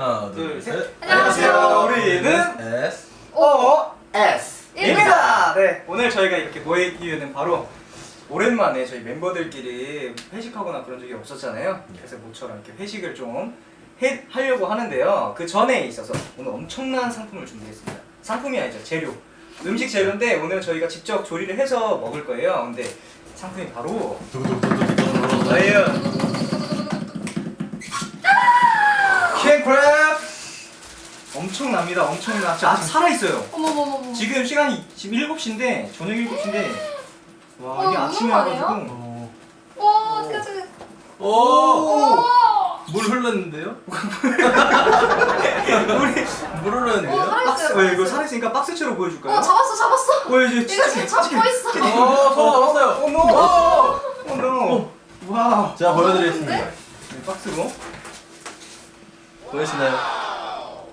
하나 둘, 셋. 둘셋 안녕하세요. 우리는 S OS입니다. 네, 오늘 저희가 이렇게 모인 이유는 바로 오랜만에 저희 멤버들끼리 회식하거나 그런 적이 없었잖아요. 그래서 모처럼 이렇게 회식을 좀 해, 하려고 하는데요. 그 전에 있어서 오늘 엄청난 상품을 준비했습니다. 상품이 아니죠, 재료. 음식 재료인데 오늘 저희가 직접 조리를 해서 먹을 거예요. 근데 상품이 바로 두구두구두구두구 저예요. 킹 크랩 엄청납니다. 엄청나. 저 아직 살아 있어요. 어머머머머. 지금 시간이 지금 7시인데 저녁 7시인데 와 어, 이게 아침에? 와가지고 오. 와, 어떡하지? 오! 오! 물 흘렀는데요? 우리 물 어, 흘렀는데요? 살아있어요. 박스 왜 이거 살아있으니까 박스채로 보여줄까요? 어, 잡았어, 잡았어. 어 이제 이거 지금 잡고 있어. 오, 손 잡았어요. 어머 어, 어머 와 제가 보여드리겠습니다. 네? 네, 랍스터 보이시나요?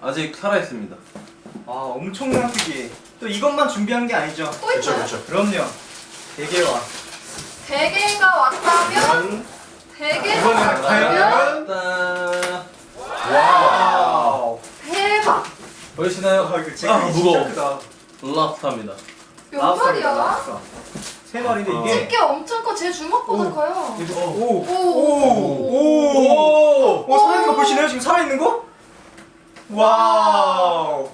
아직 살아있습니다. 아 엄청난 크기 또 이것만 준비한 게 아니죠 또 있나요? 그럼요 대게와 대게가 왔다면? 대게가 이거는 왔다면? 짠. wow 대박. 보이시나요? 아 아, 무거워. 랍스타입니다. 몇 마리야? 나왔어. 세 마리인데 어. 이게 집게 엄청 커. 제 주먹보다 오. 커요. 오오오오 오! 어, 살아있는 거 보시나요? 지금 살아있는 거? 와우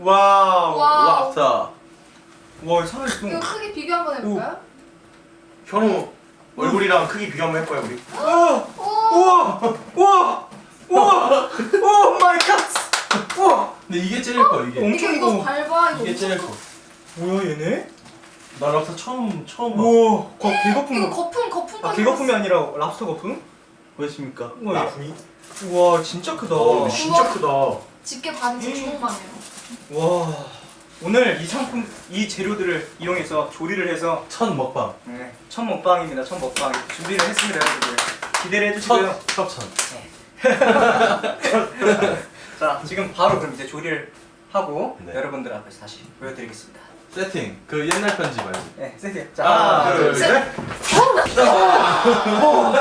와우 와. 랍스타. 와 살아있어 이거 크기 비교 한번 해볼까요? 현우 얼굴이랑 크기 비교 한번 해볼까요 우리? 우와 오. 우와 우와 우와 oh my god 우와 근데 이게 제일 커 이게. 엄청 이거. 밟아. 이거 이게 제일 커. 뭐야 얘네? 나 랍스타 처음 처음 봐. 우와 거, 개거품 이거 거품 거품 아 개거품이 아니라 랍스터 거품? 보이십니까? 우와 얘- 우와 진짜 크다 어 진짜 크다. 집게 반지 주먹만 해요. 와 오늘 이 상품 이 재료들을 이용해서 조리를 해서 첫 먹방. 네, 첫 먹방입니다. 첫 먹방 준비를 했습니다, 여러분들. 기대를 해주시고요. 첫 협찬. 자, 지금 바로 그럼 이제 조리를 하고 네. 여러분들 앞에서 다시 보여드리겠습니다. 세팅. 그 옛날 편지 말고. 네, 세트. 자, 하나, 하나, 둘, 둘, 셋. 오,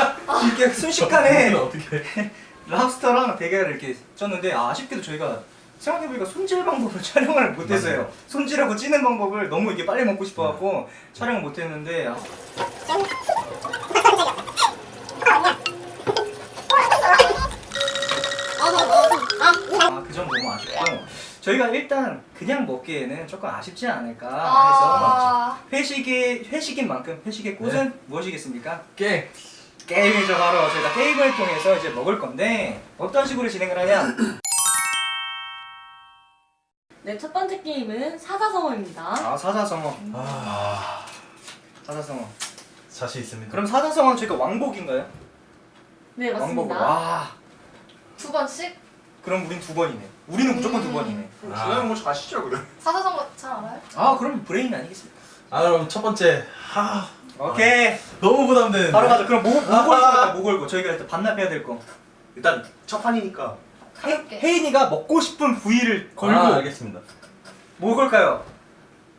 이렇게 순식간에 어떻게? 랍스터랑 대게를 이렇게 쪘는데 아, 아쉽게도 저희가 생각해보니까 손질 방법을 촬영을 못했어요. 손질하고 찌는 방법을 너무 이게 빨리 먹고 싶어갖고 촬영을 못했는데 아, 아, 저희가 일단 그냥 먹기에는 조금 아쉽지 않을까 해서 아. 회식의 회식인 만큼 회식의 꽃은 무엇이겠습니까? 깽. 게임이죠 바로 저희가 게임을 통해서 이제 먹을 건데 어떤 식으로 진행을 하냐 네, 첫 번째 게임은 사자성어입니다. 아 사자성어 아 사자성어 자신 있습니다. 그럼 사자성어는 저희가 왕복인가요? 네, 왕복 맞습니다. 와 두 번씩 그럼 우린 두 번이네 우리는 무조건 두 번이네 아. 주영 뭐 아시죠 그래? 사자성어 잘 알아요? 아 그럼 브레인 아니겠습니까? 아 그럼 첫 번째. 하 오케이 너무 부담되는데. 바로 가자 그럼 뭐, 뭐 아하. 걸고 할까 뭐 걸고 저희가 일단 반납해야 될거 일단 첫 판이니까 가볍게. 혜인이가 먹고 싶은 부위를 걸고 아, 알겠습니다. 뭐 걸까요?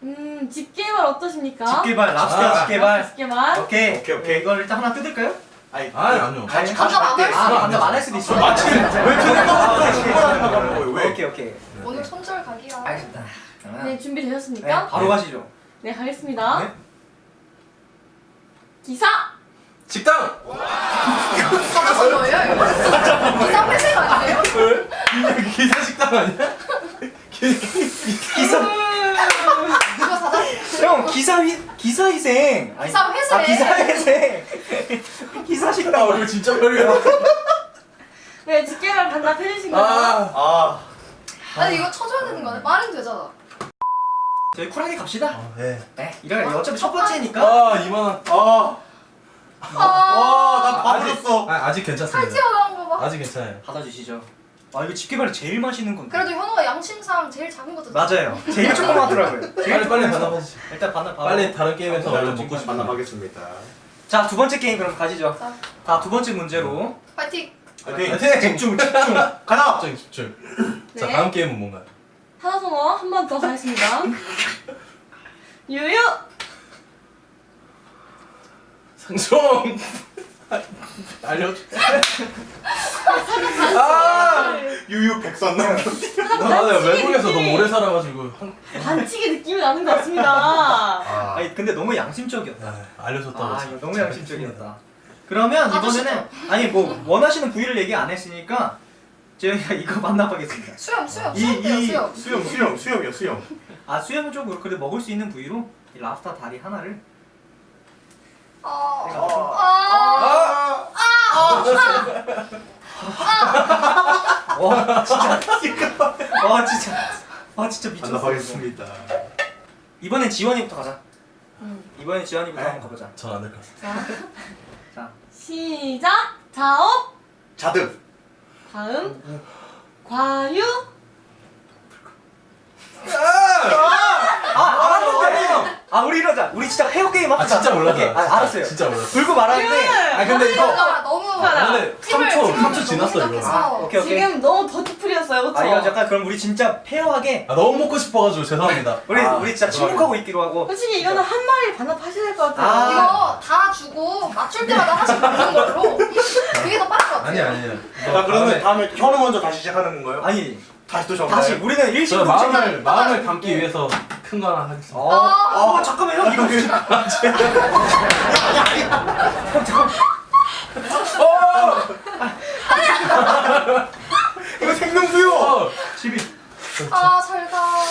음, 집게발 어떠십니까? 집게발, 랍스터 아. 집게발. 집게발. 오케이. 오케이, 오케이. 이걸 일단 하나 뜯을까요? 아니 아니 아니요. 같이 같이 안 갈게. 할 아, 반납 안할 수도 있어. 맞지? 왜 그냥 죽어라는 거야 왜? 오케이, 오케이. 오늘 손절 각이야. 알겠습니다. 네, 네, 준비되셨습니까? 바로 가시죠. 네, 가겠습니다. 네. 기사! 식당. 사자성어예요, 이거? 기사 회색 아니에요? 기사 식당 아니야? 기사, 형, 기사 희, 기사 희생. 기사 회생. 아, 기사 희생. 아. 얼굴 진짜 별이야. 네, 집게발 반납해주시고요. 아. 아 아니 이거 쳐줘야 되는 거 아니야? 말은 되잖아. 저희 쿨하게 갑시다. 아, 네. 네, 이거 어 차피 첫 번째니까. 아 2만 원. 아. 아, 와나 다 아직- 불었어. 아, 아직 팔 괜찮습니다. 튀어나온 거 봐. 아직 괜찮아요. 받아주시죠. 아, 이거 집게발이 제일 맛있는 건데. 그래도 현우가 양심상 제일 작은 것도 맞아요. 제일 조그맣더라고요. 제일 빨리 빨리. 반납하시죠. 일단 반납. 빨리 다른 게임에서 자, 얼른 지금 먹고 싶은 만나보겠습니다. 자, 두 번째 게임 그럼 가시죠. 자, 자, 두 번째 문제로. 파이팅. 파이팅. 집중, 집중. 가자. 집중 집중. 자 네. 다음 게임은 뭔가요? 사자성어 한 번 더 가겠습니다. 유유! 상종. 알려줘. 유유 백선 나 나는 외국에서 너무 오래 살아가지고 한, 반칙의 느낌이 나는 것 같습니다. 아, 아니 근데 너무 양심적이었다. 아, 알려줬다고. 아 너무 참 양심적이었다. 그러면 아저씨도. 이번에는 아니 뭐 원하시는 부위를 얘기 안 했으니까 저희가 이거 만나보겠습니다. 수염 수염 이- 수염 이- 수염. 수염 수염 수염이야 수염 아 수염 쪽으로 그래 먹을 수 있는 부위로 이 랍스터 다리 하나를 아. 내가 아. 와 진짜 와 진짜 와 진짜 미쳤어. 반납하겠습니다 이번엔 지원이부터 가자. 음. 이번엔 지원이부터 네. 한번 가보자. 전안 될 것 같아. 자, 자 시작. 자업. 자득 다음. 과유. 아 알았는데. 아 우리 이러자. 우리 진짜 헤어 게임 아 합시다. 진짜 몰랐어. 오케이. 아, 알았어요. 진짜 몰랐어. 불고 말하는데. 아 근데 이거 너무 하나. 근데 팀을 3초 팀을 3초 지났어 이거. 아. 오케이 오케이. 지금 너무 더티풀이었어요, 그쵸? 아 이거 잠깐 그럼 우리 진짜 페어하게 아 너무 먹고 싶어가지고 죄송합니다. 우리 아, 우리 진짜 침묵하고 있기로 하고. 솔직히 이거는 한 마리 반납하셔야 될 것 같아요. 아. 이거 다 주고 맞출 때마다 하나씩 먹는 걸로 그게 더 빠를 것 같아요. 아니 아니에요. 자 그러면 다음에 현우 먼저 다시 시작하는 건가요? 아니 다시 또 정말 다시 우리는 저 일심동체. 마음을 마음을 담기 위해서 큰 거 하나 하겠습니다. 어, 아. 어 잠깐만 형 이거 진짜. 이거 생명수요 어, 집이. 아 잘 가.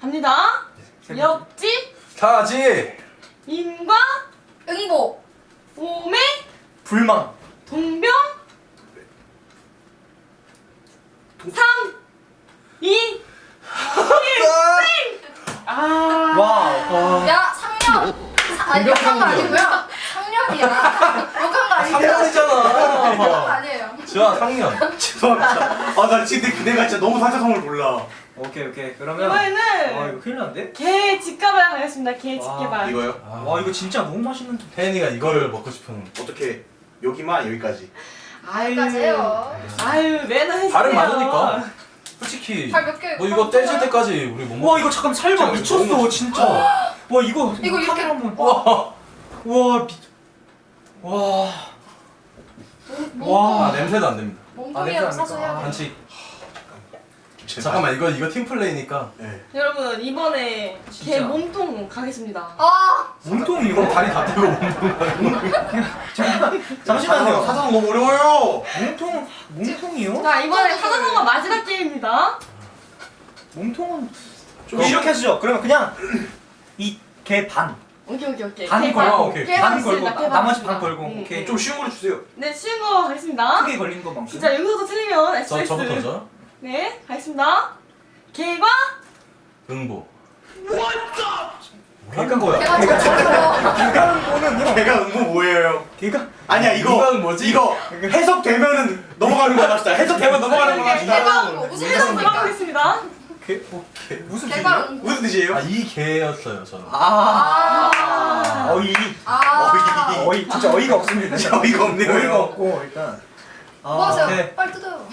갑니다. 옆집, 사지. 인과, 응보. 오매, 불망. 동병, 3, 2, 아. 와우. 야. 사- 아니 욕한 거 아니고요. 상년이야. 욕한 거 아니고요. 상년이잖아. 욕한 거 아니에요. 지아 상년. 죄송합니다 아나 진짜 내가 진짜 너무 사자성어를 몰라 오케이 오케이 그러면. 이번에는 와 이거 큰일 났는데? 개 집게발 가겠습니다. 개 와, 집게발. 이거요? 아, 와 이거 진짜 너무 맛있는. 혜연이가 이거를 먹고 싶은. 어떻게 여기만 여기까지 아유. 아유, 매너 해주세요. 발음 많으니까. 솔직히 발몇 개? 뭐 이거 떼질 때까지 우리 못 먹. 와 이거 잠깐 살봐 진짜 미쳤어 너무 진짜. 와 이거 이거 이렇게- 한번. 와. 와 미. 와. 몸- 와. 아 냄새도 안 됩니다. 몸통이라도 아, 사서 해야 돼. 반칙. 잠깐만 이거 이거 팀 플레이니까. 네. 여러분, 이번에 개 진짜. 몸통 가겠습니다. 아 몸통이 이거 다리 다 떼고 먹는 잠시만요. 사자성어 너무 어려워요 몸통 몸통이요? 자, 이번에 사자성어 마지막 게임입니다. 몸통은 좀 이렇게 하시죠. 그러면 그냥 이 개 반. 오케이, 오케이, 오케이. 반개 걸고, 반. 오케이. 개반반 걸고 나머지. 반 걸고. 음, 오케이. 음. 좀 쉬운 걸로 주세요 네, 쉬운 거 가겠습니다. 크게 걸린 거 만큼. 진짜 여기서도 틀리면 저 SOS. 저부터죠. 네, 가겠습니다. 개과 응보. 개가 거야. 저거 개가는거는요. 걔가 응모 뭐예요? 개가 아니야 이거 뭐지? 이거 해석되면은 넘어가는 거 합시다 해석되면 넘어가는 거 합시다 개가 무슨 해석 뜻입니까? 들어보겠습니다. 개 뭐, 개 무슨 개가 뜻이에요? 무슨 뜻이에요? 아이 개였어요 저는. 아. 아. 어이. 아. 어이. 어이 진짜 어이가 없습니다. 진짜 어이가 없네요 어이가 형. 없고 일단. 뭐 하세요? 네. 빨리 뜯어요.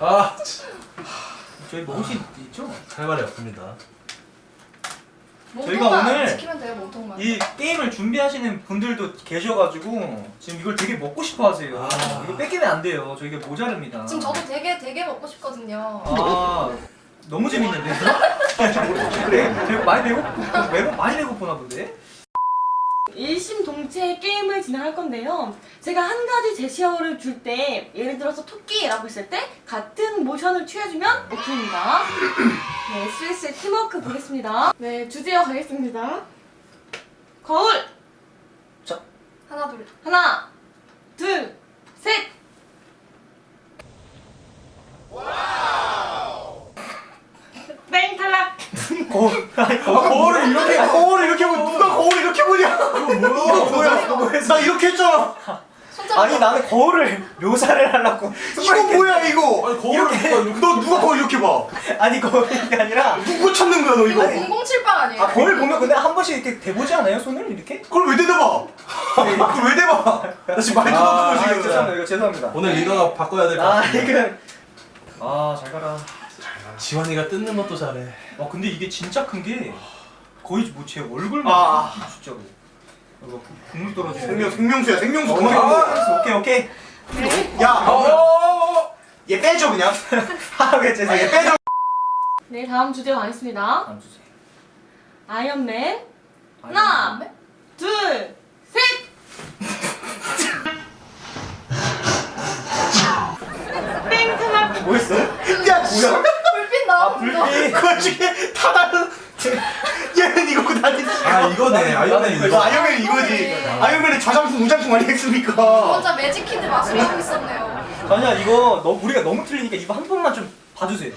아 참, 저희 먹을 수 있죠? 할 말이 없습니다. 저희가 오늘 돼요. 이 게임을 준비하시는 분들도 계셔가지고 지금 이걸 되게 먹고 싶어 하세요. 아. 이거 뺏기면 안 돼요. 저 이게 모자릅니다. 지금 저도 되게 되게 먹고 싶거든요. 아 너무 재밌는데? 그래? 되게 많이 배고 매고 많이 배고프나 본데? 일심동체 게임을 진행할 건데요. 제가 한 가지 제시어를 줄 때 예를 들어서 토끼라고 했을 때 같은 모션을 취해주면 오케이입니다. 네, 스위스의 팀워크 보겠습니다. 네, 주제어 가겠습니다. 거울 하나 둘. 하나, 둘, 셋. 땡 탈락. 거울. 아니 아, 거울 거울을 이렇게 거울을 이렇게 보면 누가 거울을 이렇게 보냐? 이거 뭐야? 이거 뭐야? 나 이렇게 했잖아. 아니 나는 거울을 묘사를 하려고. 이거 뭐야 이거? 아니 거울을 누가 이렇게 너 누가 거울 이렇게 봐? 아니 거울이 아니라 누구 찾는 거야 너 이거? 이거 007빵 아니에요? 아 거울 보면 근데 한 번씩 이렇게 대보지 않아요 손을 이렇게? 그걸 왜 대대봐? 그걸 왜 대봐? 나 지금 많이 아, 뜯어놓은 아거 지금. 죄송합니다 이거 죄송합니다. 오늘 리더가 바꿔야 될것아 같아. 이거. 아잘 가라 지환이가 뜯는 것도 잘해. 와 근데 이게 진짜 큰 게 거의 뭐 제 얼굴만 아. 진짜로 이거 국물 떨어지네 생명 생명수야 생명수 어, 그만 오케이 오케이 오케이 네. 야, 어. 얘 빼줘 그냥. 하게 제 아, 얘 빼줘. 네, 다음 주제 가겠습니다. 다음 주제. 아이언맨. 하나, 둘, 셋! 땡크만 뭐였어? 야 뭐야? 불빛 나오는 거. 그 중에 다 다른. 얘는 이거 고 나는. 아 이거네 아이언맨 이거 이거 아이언맨 이거지. 아이언맨은 좌장풍 우장풍 아니겠습니까? 혼자 매직키드 마수리 하고 있었네요. 아니야 이거 너 우리가 너무 틀리니까 이거 한 번만 좀 봐주세요.